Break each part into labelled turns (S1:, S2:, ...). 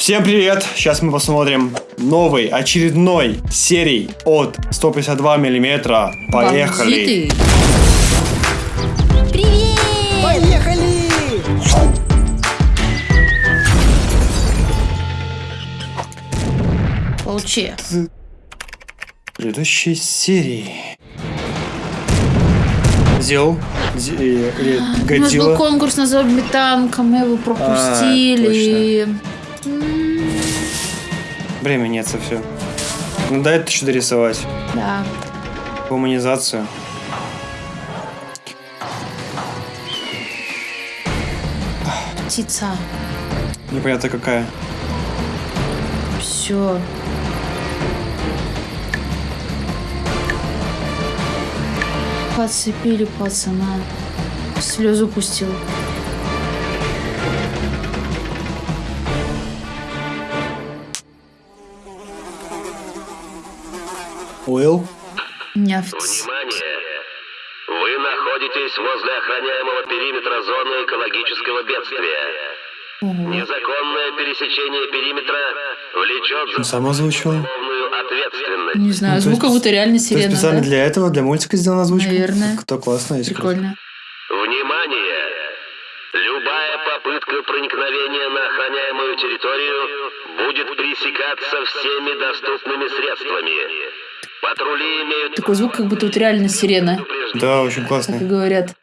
S1: Всем привет! Сейчас мы посмотрим новый, очередной серий от 152 миллиметра. Поехали!
S2: Бандиты.
S3: Привет!
S4: Поехали!
S2: Получи.
S1: Предыдущей серии. Зел. Зе- э, или
S2: У нас был
S1: Годзилла.
S2: конкурс на зомби танка, мы его пропустили. М,
S1: Время нет совсем. Ну дай это что дорисовать.
S2: Да.
S1: Гуманизацию.
S2: Птица.
S1: Непонятно какая.
S2: Все. Подцепили пацана. Слезу пустил.
S1: Уилл.
S2: Нефть.
S5: Внимание! Вы находитесь возле охраняемого периметра зоны экологического бедствия. Незаконное пересечение периметра влечет за
S1: Сам озвучил.
S5: уголовную ответственность.
S2: Не знаю,
S1: Ну, то
S2: звук как будто реально
S1: То
S2: сирена,
S1: специально
S2: да?
S1: для этого, для мультика сделана озвучка?
S2: Наверное.
S1: Кто классно, есть
S2: Прикольно.
S5: Внимание! Любая попытка проникновения на охраняемую территорию будет пресекаться всеми доступными средствами. Патрули имеют
S2: Такой звук, как будто вот реально сирена.
S1: Да, очень
S2: как и
S1: классно.
S2: говорят.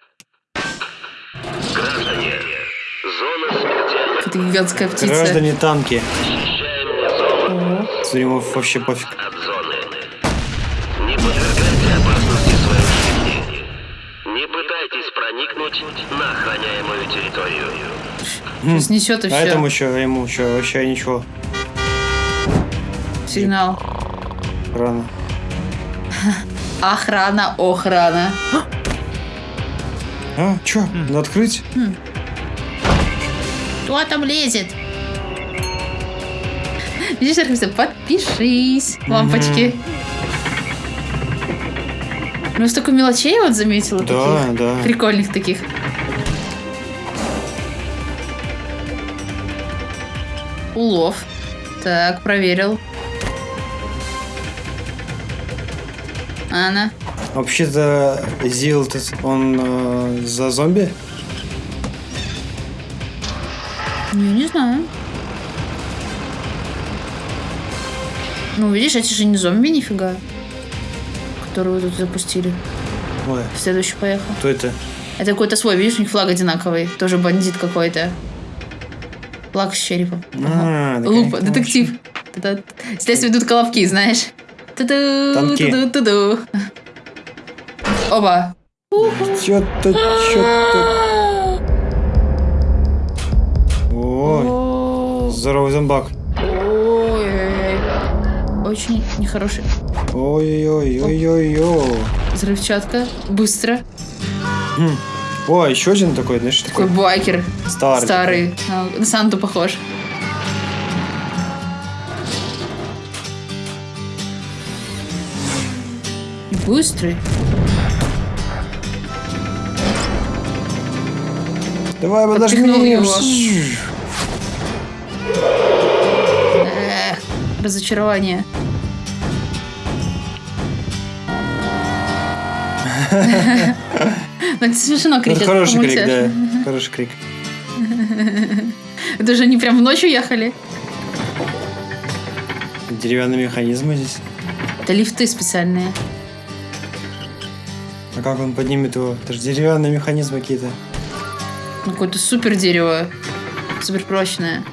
S5: Граждане, зона смертельных.
S2: Это гигантская птица.
S1: Граждане танки. Ему вообще пофиг.
S5: от зоны. Не подвергайте опасности своей жизни. Не пытайтесь проникнуть на охраняемую территорию.
S2: Сейчас несет и
S1: А этому
S2: все.
S1: еще, ему еще вообще ничего.
S2: Сигнал.
S1: Рано.
S2: Охрана, охрана.
S1: А, чё? Надо открыть?
S2: Кто там лезет? Видишь, написано, подпишись. Лампочки. Ну, столько мелочей вот заметила
S1: Да,
S2: таких.
S1: да.
S2: Прикольных таких. Улов. Так, проверил. Анна.
S1: Вообще-то Зил, он э, за зомби?
S2: Я не знаю. Ну, видишь, эти же не зомби нифига. Которую тут запустили.
S1: Ой,
S2: Следующий поехал.
S1: кто это?
S2: Это какой-то свой, видишь, у них флаг одинаковый. Тоже бандит какой-то. Флаг с черепом.
S1: А, да,
S2: Лупа, детектив. Здесь ведут колобки, знаешь. Ту-ду,
S1: Танки.
S2: ту-ду, ту-ду. Оба.
S1: Чё-то, чё-то. Ой,
S2: О,
S1: здоровый зомбак.
S2: Ой-ой-ой. Очень нехороший.
S1: Ой-ой-ой-ой-ой.
S2: Взрывчатка. Быстро.
S1: Ой, еще один такой, знаешь,
S2: Такой
S1: такой
S2: байкер.
S1: старый.
S2: Старый. А, На Санту похож. Быстрый.
S1: Давай, подожди.
S2: Подпихнул его. Эх, разочарование. Ну, это смешно
S1: Это
S2: кричат.
S1: хороший крик, да. Хороший крик.
S2: Это же они прям в ночь уехали.
S1: Деревянные механизмы здесь.
S2: Это лифты специальные.
S1: Как он поднимет его? Это же деревянные механизмы какие-то.
S2: Ну, Какое-то супер дерево. Супер прочное.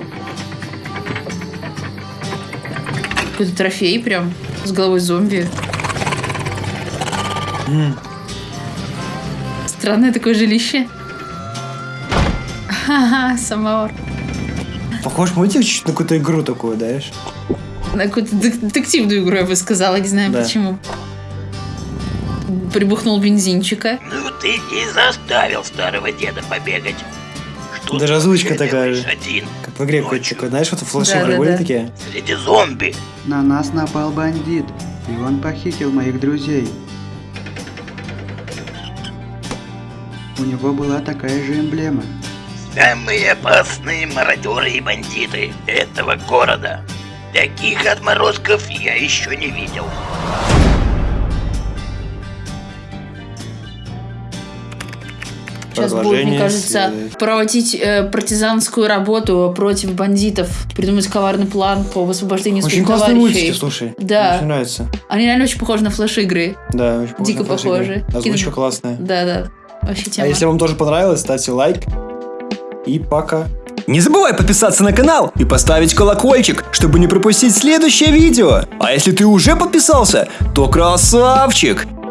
S2: Какой-то трофей прям. С головой зомби.
S1: М.
S2: Странное такое жилище. Ха-ха, самовар.
S1: Похож мультик чуть на какую-то игру такую, знаешь?
S2: На какую-то детективную игру, я бы сказала, не знаю
S1: Да.
S2: почему. Прибухнул бензинчика.
S4: Ну ты и заставил старого деда побегать. Что
S1: озвучка
S4: вообще
S1: такая же.
S4: Один,
S1: Как в игре какой-то такой, знаешь, вот флеши
S2: Да-да-да.
S1: были такие.
S4: среди зомби.
S6: На нас напал бандит, и он похитил моих друзей. У него была такая же эмблема.
S4: Самые опасные мародеры и бандиты этого города. Таких отморозков я еще не видел.
S2: Сейчас будет, мне кажется,
S1: следует.
S2: проводить э, партизанскую работу против бандитов, придумать коварный план по освобождению
S1: Очень
S2: своих
S1: классные
S2: товарищей.
S1: мультики, слушай.
S2: Да.
S1: Мне очень нравится.
S2: Они реально очень похожи на флеш-игры.
S1: Да, очень похоже
S2: Дико похожи.
S1: Озвучка
S2: Кино-
S1: классная.
S2: Да-да. Вообще тема.
S1: А если вам тоже понравилось, ставьте лайк. И пока.
S3: Не забывай подписаться на канал и поставить колокольчик, чтобы не пропустить следующее видео. А если ты уже подписался, то красавчик!